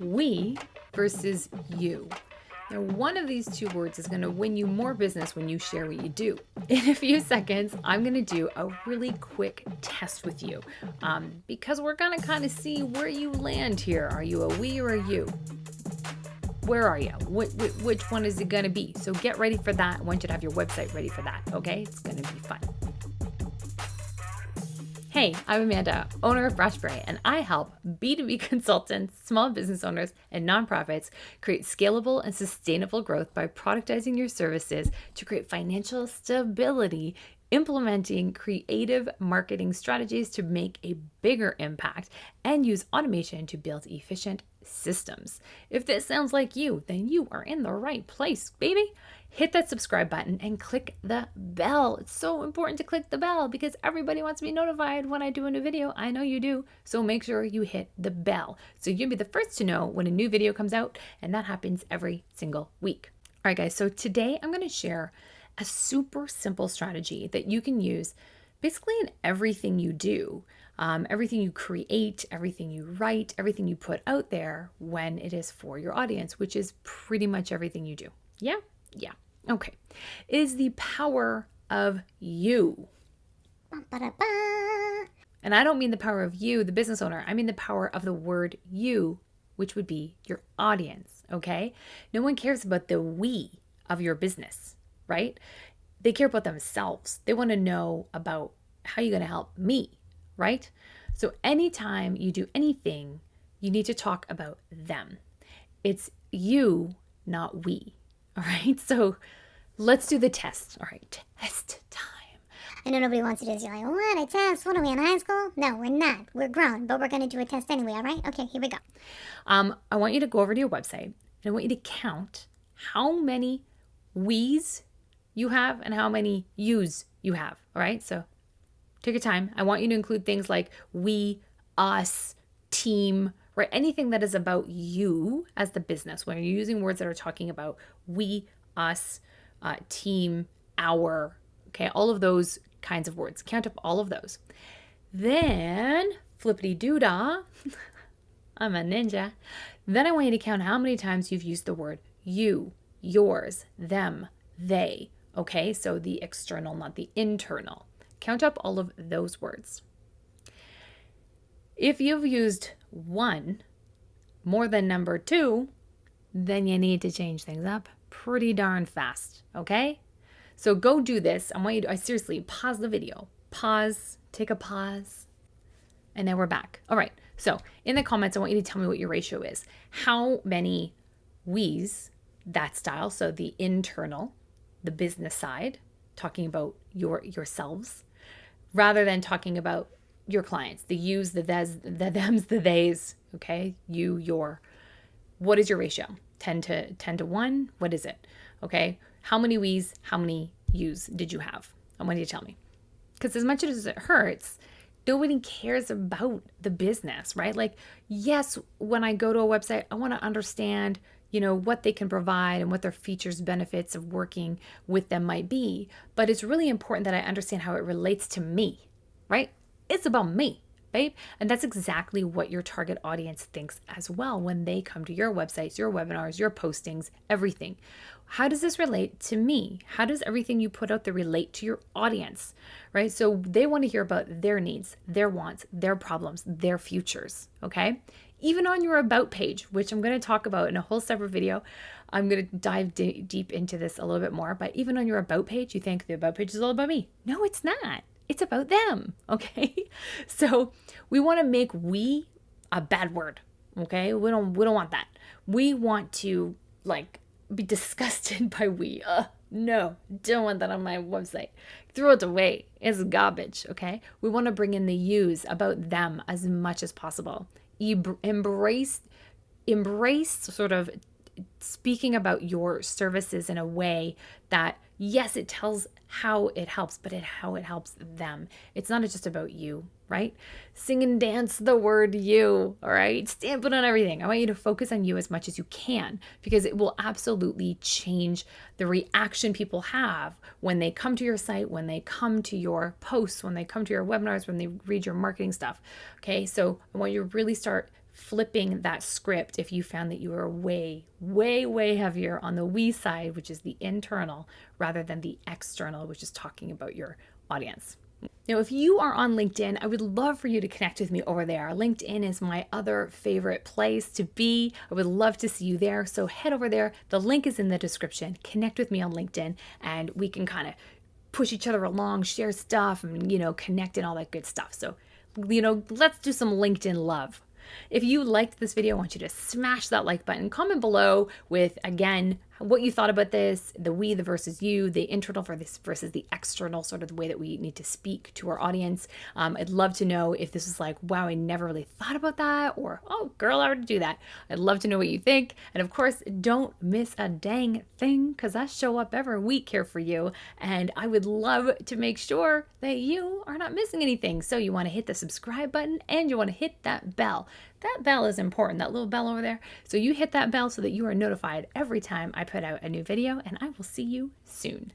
we versus you. Now, one of these two words is going to win you more business when you share what you do. In a few seconds, I'm going to do a really quick test with you um, because we're going to kind of see where you land here. Are you a we or a you? Where are you? Wh- wh- which one is it going to be? So get ready for that. I want you to have your website ready for that, okay? It's going to be fun. Hey, I'm Amanda, owner of Brushberry, and I help B2B consultants, small business owners, and nonprofits create scalable and sustainable growth by productizing your services to create financial stability, implementing creative marketing strategies to make a bigger impact, and use automation to build efficient systems. If this sounds like you, then you are in the right place, baby hit that subscribe button and click the bell. It's so important to click the bell because everybody wants to be notified when I do a new video. I know you do. So make sure you hit the bell so you'll be the first to know when a new video comes out, and that happens every single week. All right, guys, so today I'm going to share a super simple strategy that you can use basically in everything you do. Um, everything you create, everything you write, everything you put out there when it is for your audience, which is pretty much everything you do. Yeah? Yeah. Okay. Is the power of you. And I don't mean the power of you, the business owner. I mean the power of the word you, which would be your audience. Okay. No one cares about the we of your business, right? They care about themselves. They want to know about how you're going to help me, right? So anytime you do anything, you need to talk about them. It's you, not we. All right, so let's do the test. All right, test time. I know nobody wants to do this. You're like, what, a test? What are we in high school? No, we're not. We're grown, but we're going to do a test anyway, all right? Okay, here we go. Um, I want you to go over to your website and I want you to count how many we's you have and how many you's you have, all right? So take your time. I want you to include things like we, us, team, right? Anything that is about you as the business, when you're using words that are talking about we, us, uh, team, our, okay, all of those kinds of words. Count up all of those. Then, flippity doodah, I'm a ninja. Then I want you to count how many times you've used the word you, yours, them, they. Okay, so the external, not the internal. Count up all of those words. If you've used one more than number two, then you need to change things up pretty darn fast, okay? So go do this. I want you to, I seriously, pause the video. Pause, take a pause, and now we're back. All right, so in the comments, I want you to tell me what your ratio is. How many we's, that style, so the internal, the business side, talking about your yourselves, rather than talking about your clients, the yous, the thems, the thems, the theys, okay? You, your. What is your ratio? 10 to 10 to 1? What is it? Okay? How many we's, how many yous did you have? I want you to tell me. Because as much as it hurts, nobody cares about the business, right? Like, yes, when I go to a website, I want to understand, you know, what they can provide and what their features, benefits of working with them might be. But it's really important that I understand how it relates to me, right? It's about me, babe. And that's exactly what your target audience thinks as well when they come to your websites, your webinars, your postings, everything. How does this relate to me? How does everything you put out there relate to your audience, right? So they want to hear about their needs, their wants, their problems, their futures, okay? Even on your about page, which I'm going to talk about in a whole separate video. I'm going to dive d- deep into this a little bit more, but even on your about page, you think the about page is all about me. No, it's not it's about them. Okay. So we want to make we a bad word. Okay. We don't, we don't want that. We want to like be disgusted by we. Uh, no, don't want that on my website. Throw it away. It's garbage. Okay. We want to bring in the use about them as much as possible. Embrace, embrace sort of speaking about your services in a way that yes, it tells how it helps, but it how it helps them. It's not just about you, right? Sing and dance the word you, all right? Stamp it on everything. I want you to focus on you as much as you can because it will absolutely change the reaction people have when they come to your site, when they come to your posts, when they come to your webinars, when they read your marketing stuff. Okay, so I want you to really start flipping that script if you found that you were way, way, way heavier on the we side, which is the internal, rather than the external, which is talking about your audience. Now, if you are on LinkedIn, I would love for you to connect with me over there. LinkedIn is my other favorite place to be. I would love to see you there. So head over there. The link is in the description. Connect with me on LinkedIn and we can kind of push each other along, share stuff, and, you know, connect and all that good stuff. So, you know, let's do some LinkedIn love. If you liked this video, I want you to smash that like button. Comment below with, again, what you thought about this, the we, the versus you, the internal versus the external, sort of the way that we need to speak to our audience. Um, I'd love to know if this is like, wow, I never really thought about that, or oh, girl, I already do that. I'd love to know what you think. And of course, don't miss a dang thing because I show up every week here for you. And I would love to make sure that you are not missing anything. So you want to hit the subscribe button and you want to hit that bell. That bell is important, that little bell over there. So you hit that bell so that you are notified every time I put out a new video, and I will see you soon.